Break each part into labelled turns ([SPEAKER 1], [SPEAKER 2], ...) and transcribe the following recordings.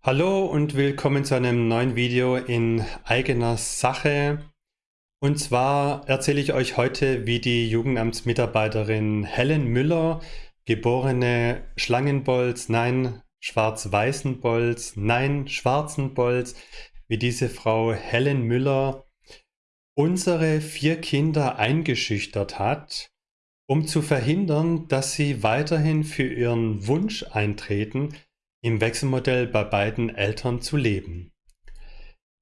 [SPEAKER 1] Hallo und willkommen zu einem neuen Video in eigener Sache. Und zwar erzähle ich euch heute, wie die Jugendamtsmitarbeiterin Helen Müller, geborene Schlangenbolz, nein, Schwarz-Weißen-Bolz, nein, Schwarzen-Bolz, wie diese Frau Helen Müller unsere vier Kinder eingeschüchtert hat, um zu verhindern, dass sie weiterhin für ihren Wunsch eintreten, im Wechselmodell bei beiden Eltern zu leben.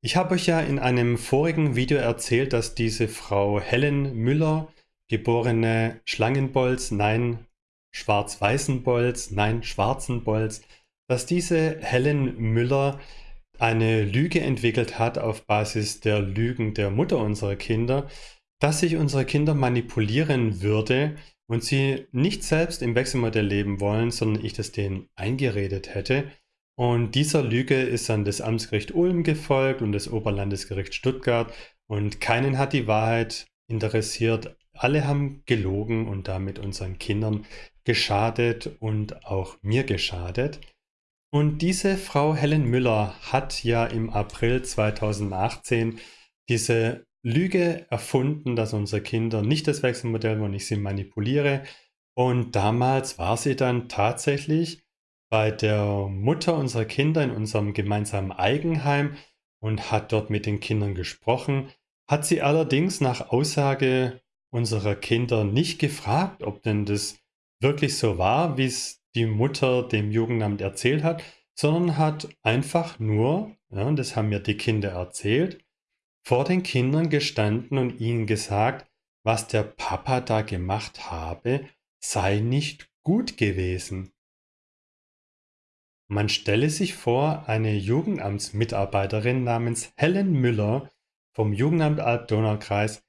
[SPEAKER 1] Ich habe euch ja in einem vorigen Video erzählt, dass diese Frau Helen Müller, geborene Schlangenbolz, nein, Schwarz-Weißen-Bolz, nein, Schwarzen-Bolz, dass diese Helen Müller eine Lüge entwickelt hat auf Basis der Lügen der Mutter unserer Kinder, dass sich unsere Kinder manipulieren würde, und sie nicht selbst im Wechselmodell leben wollen, sondern ich das denen eingeredet hätte. Und dieser Lüge ist dann das Amtsgericht Ulm gefolgt und das Oberlandesgericht Stuttgart und keinen hat die Wahrheit interessiert. Alle haben gelogen und damit unseren Kindern geschadet und auch mir geschadet. Und diese Frau Helen Müller hat ja im April 2018 diese Lüge erfunden, dass unsere Kinder nicht das Wechselmodell wollen, ich sie manipuliere. Und damals war sie dann tatsächlich bei der Mutter unserer Kinder in unserem gemeinsamen Eigenheim und hat dort mit den Kindern gesprochen, hat sie allerdings nach Aussage unserer Kinder nicht gefragt, ob denn das wirklich so war, wie es die Mutter dem Jugendamt erzählt hat, sondern hat einfach nur, ja, das haben mir die Kinder erzählt, vor den Kindern gestanden und ihnen gesagt, was der Papa da gemacht habe, sei nicht gut gewesen. Man stelle sich vor, eine Jugendamtsmitarbeiterin namens Helen Müller vom Jugendamt Alb-Donau-Kreis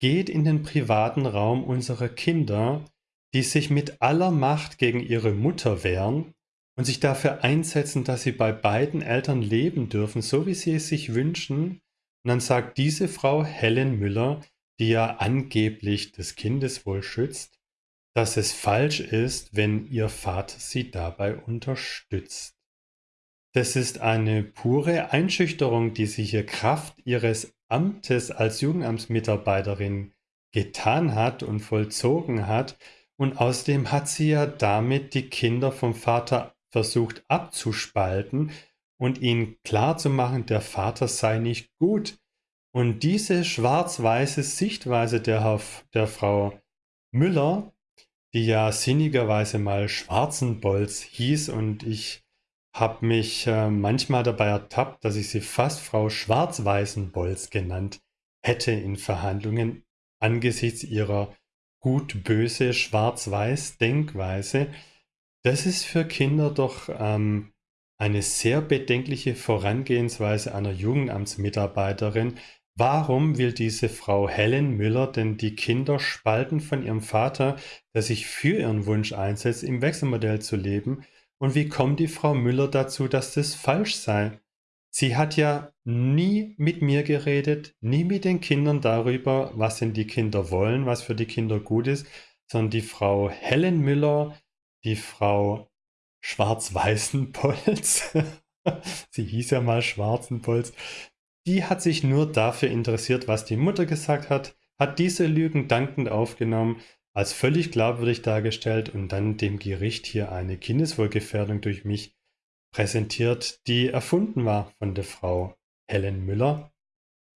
[SPEAKER 1] geht in den privaten Raum unserer Kinder, die sich mit aller Macht gegen ihre Mutter wehren und sich dafür einsetzen, dass sie bei beiden Eltern leben dürfen, so wie sie es sich wünschen, und dann sagt diese Frau Helen Müller, die ja angeblich das Kindeswohl schützt, dass es falsch ist, wenn ihr Vater sie dabei unterstützt. Das ist eine pure Einschüchterung, die sie hier Kraft ihres Amtes als Jugendamtsmitarbeiterin getan hat und vollzogen hat. Und außerdem hat sie ja damit die Kinder vom Vater versucht abzuspalten, und ihnen klarzumachen, der Vater sei nicht gut. Und diese schwarz-weiße Sichtweise der, der Frau Müller, die ja sinnigerweise mal Schwarzenbolz hieß und ich habe mich äh, manchmal dabei ertappt, dass ich sie fast Frau Schwarz-Weißen-Bolz genannt hätte in Verhandlungen angesichts ihrer gut-böse Schwarz-Weiß-Denkweise. Das ist für Kinder doch ähm, eine sehr bedenkliche Vorangehensweise einer Jugendamtsmitarbeiterin. Warum will diese Frau Helen Müller denn die Kinder spalten von ihrem Vater, der sich für ihren Wunsch einsetzt, im Wechselmodell zu leben? Und wie kommt die Frau Müller dazu, dass das falsch sei? Sie hat ja nie mit mir geredet, nie mit den Kindern darüber, was denn die Kinder wollen, was für die Kinder gut ist, sondern die Frau Helen Müller, die Frau Schwarz-Weißen-Polz, sie hieß ja mal Schwarzen-Polz, die hat sich nur dafür interessiert, was die Mutter gesagt hat, hat diese Lügen dankend aufgenommen, als völlig glaubwürdig dargestellt und dann dem Gericht hier eine Kindeswohlgefährdung durch mich präsentiert, die erfunden war von der Frau Helen Müller.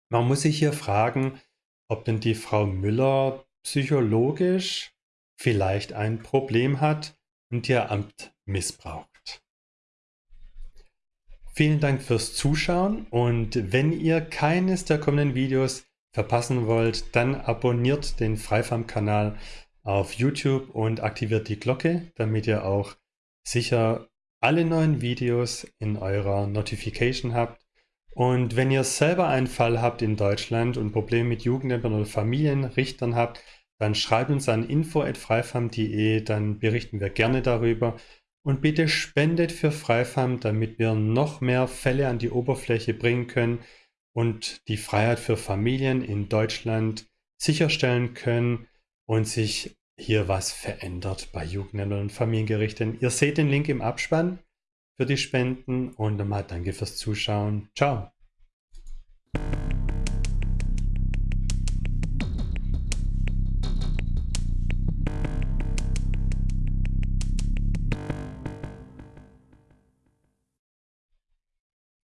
[SPEAKER 1] Man muss sich hier fragen, ob denn die Frau Müller psychologisch vielleicht ein Problem hat und ihr Amt missbraucht. Vielen Dank fürs Zuschauen und wenn ihr keines der kommenden Videos verpassen wollt, dann abonniert den Freifarm-Kanal auf YouTube und aktiviert die Glocke, damit ihr auch sicher alle neuen Videos in eurer Notification habt. Und wenn ihr selber einen Fall habt in Deutschland und Probleme mit Jugendämtern oder Familienrichtern habt, dann schreibt uns an info.freifarm.de, dann berichten wir gerne darüber. Und bitte spendet für Freifarm, damit wir noch mehr Fälle an die Oberfläche bringen können und die Freiheit für Familien in Deutschland sicherstellen können und sich hier was verändert bei Jugendämtern und Familiengerichten. Ihr seht den Link im Abspann. für die Spenden und nochmal danke fürs Zuschauen. Ciao.